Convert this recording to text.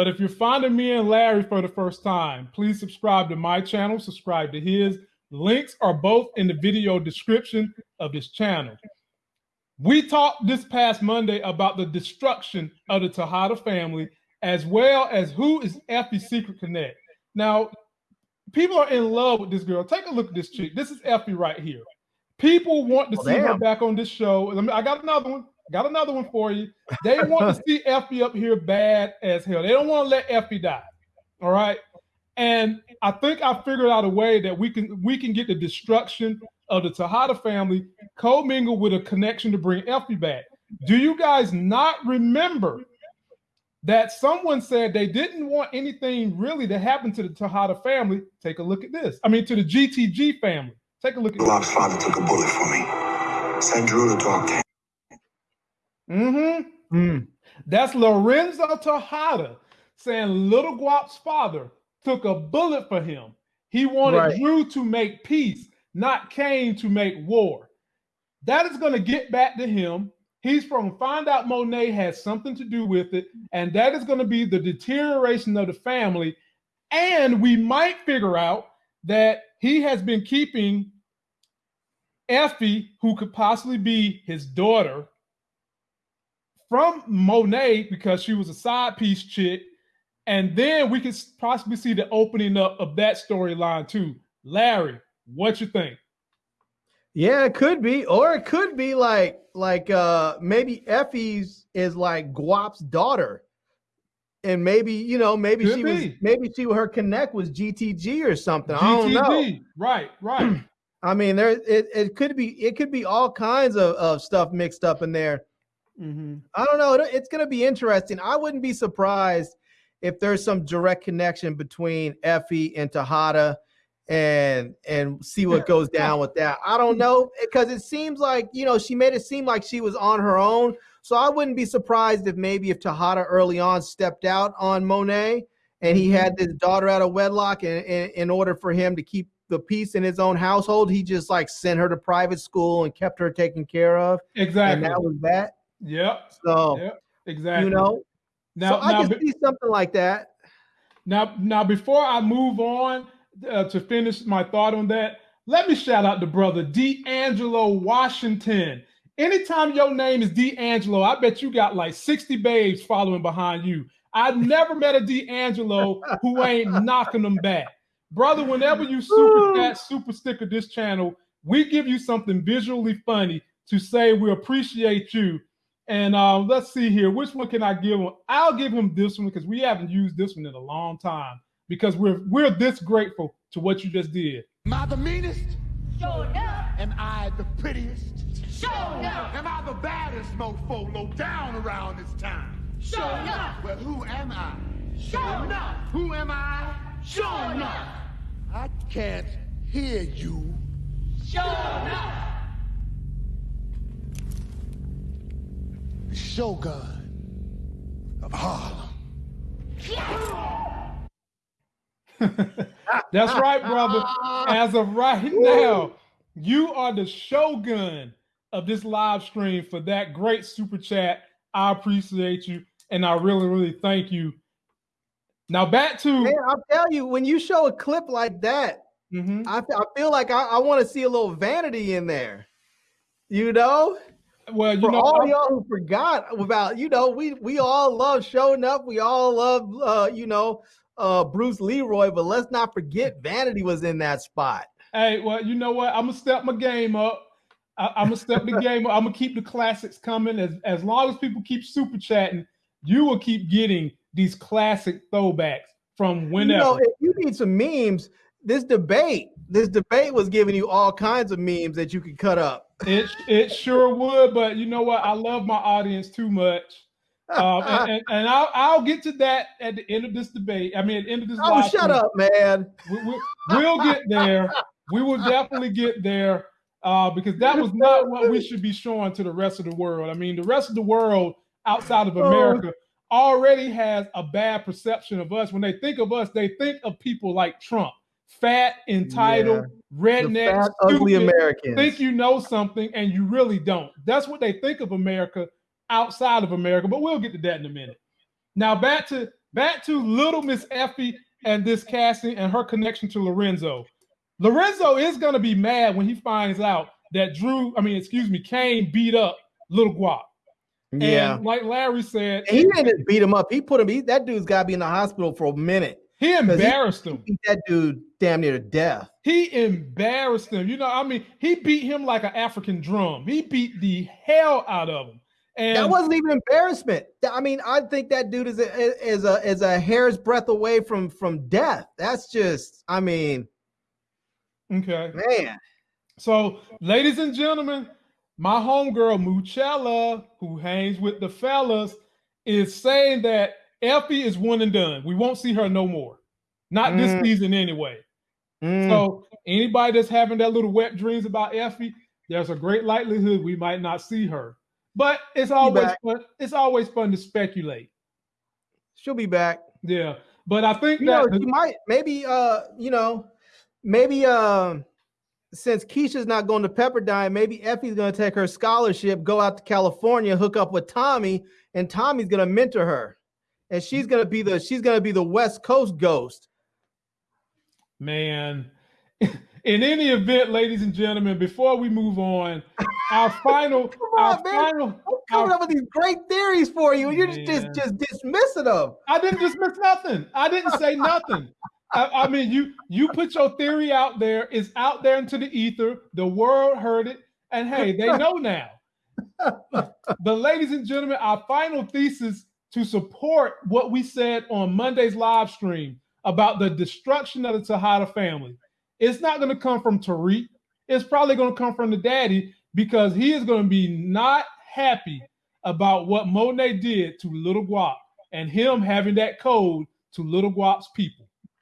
But if you're finding me and Larry for the first time, please subscribe to my channel, subscribe to his. Links are both in the video description of this channel. We talked this past Monday about the destruction of the Tejada family, as well as who is Effie's secret connect. Now, people are in love with this girl. Take a look at this chick. This is Effie right here. People want to oh, see damn. her back on this show. I got another one. Got another one for you. They want to see Effie up here bad as hell. They don't want to let Effie die. All right. And I think I figured out a way that we can we can get the destruction of the Tejada family co-mingled with a connection to bring Effie back. Do you guys not remember that someone said they didn't want anything really to happen to the Tejada family? Take a look at this. I mean, to the GTG family. Take a look at Lob's father took a bullet for me. Send Drew to talk to him. Mm-hmm. Mm. That's Lorenzo Tejada saying Little Guap's father took a bullet for him. He wanted right. Drew to make peace, not Cane to make war. That is going to get back to him. He's from find out Monet has something to do with it, and that is going to be the deterioration of the family. And we might figure out that he has been keeping Effie, who could possibly be his daughter, from Monet because she was a side piece chick. And then we could possibly see the opening up of that storyline too. Larry, what you think? Yeah, it could be, or it could be like like uh maybe Effie's is like Guap's daughter, and maybe you know maybe could she be. was maybe she her connect was GTG or something. GTG. I don't know. Right, right. I mean, there it, it could be it could be all kinds of, of stuff mixed up in there. Mm-hmm. I don't know. It's going to be interesting. I wouldn't be surprised if there's some direct connection between Effie and Tejada and and see what goes down with that. I don't know because it seems like you know she made it seem like she was on her own. So I wouldn't be surprised if maybe if Tejada early on stepped out on Monet and he had mm-hmm. this daughter out of wedlock, and in order for him to keep the peace in his own household, he just like sent her to private school and kept her taken care of. Exactly. And that was that. Yep. So yep. exactly. You know. Now, so I now, can see something like that. Now, now before I move on uh, to finish my thought on that, let me shout out the brother D'Angelo Washington. Anytime your name is D'Angelo, I bet you got like 60 babes following behind you. I've never met a D'Angelo who ain't knocking them back. Brother, whenever you super chat, super sticker this channel, we give you something visually funny to say we appreciate you and uh, let's see here. Which one can I give him? I'll give him this one because we haven't used this one in a long time because we're we're this grateful to what you just did. Am I the meanest? Sure enough. Am I the prettiest? Sure enough. Am I the baddest mofo low down around this town? Sure enough. Well, who am I? Sure enough. Who am I? Sure enough. I can't hear you. Sure enough. Shogun of Harlem. That's right, brother. As of right now, you are the shogun of this live stream for that great super chat. I appreciate you, and I really, really thank you. Now back to Man, I'll tell you, when you show a clip like that, mm-hmm. I, I feel like I, I want to see a little vanity in there. You know? Well, you For know, all y'all who forgot about, you know, we we all love showing up. We all love, uh, you know, uh, Bruce Leroy, but let's not forget Vanity was in that spot. Hey, well, you know what? I'm gonna step my game up. I, am gonna step the game up. I'm gonna keep the classics coming. As as long as people keep super chatting, you will keep getting these classic throwbacks from whenever. You know, if you need some memes, this debate, this debate was giving you all kinds of memes that you could cut up. It it sure would, but you know what? I love my audience too much. Um, and, and, and, I'll, I'll get to that at the end of this debate. I mean, at the end of this. Oh, shut up, man. We, we, we'll get there. We will definitely get there uh, because that was not what we should be showing to the rest of the world. I mean, the rest of the world outside of oh. America already has a bad perception of us. When they think of us, they think of people like Trump fat, entitled, yeah. redneck, fat, ugly Americans. Think you know something and you really don't. That's what they think of America outside of America, but we'll get to that in a minute. Now back to back to little Miss Effie and this casting and her connection to Lorenzo. Lorenzo is going to be mad when he finds out that Drew, I mean, excuse me, Cane beat up Little Guap. Yeah. And like Larry said, he didn't beat him up. He put him. He, that dude's got to be in the hospital for a minute. He embarrassed him. Beat that dude damn near to death. He embarrassed him. You know, I mean, he beat him like an African drum. He beat the hell out of him. And that wasn't even embarrassment. I mean, I think that dude is a is a is a hair's breadth away from from death. That's just, I mean, okay. man. So, ladies and gentlemen, my homegirl Muchella, who hangs with the fellas, is saying that Effie is one and done. We won't see her no more. Not this Mm. season anyway. Mm. So anybody that's having that little wet dreams about Effie, there's a great likelihood we might not see her. But it's always fun. It's always fun to speculate. She'll be back. Yeah. But I think You know, that she might maybe uh, you know, maybe um since Keisha's not going to Pepperdine, maybe Effie's going to take her scholarship, go out to California, hook up with Tommy, and Tommy's going to mentor her, and she's going to be the she's going to be the West Coast ghost. man. In any event, ladies and gentlemen, before we move on, our final, our man. final, I'm coming our- up with these great theories for you, and you're just just, just dismissing them. I didn't dismiss nothing. I didn't say nothing. I, I mean, you you put your theory out there. It's out there into the ether. The world heard it, and hey, they know now. but ladies and gentlemen, our final thesis to support what we said on Monday's live stream about the destruction of the Tejada family. It's not going to come from Tariq. It's probably going to come from the daddy because he is going to be not happy about what Monet did to Little Guap and him having that code to Little Guap's people.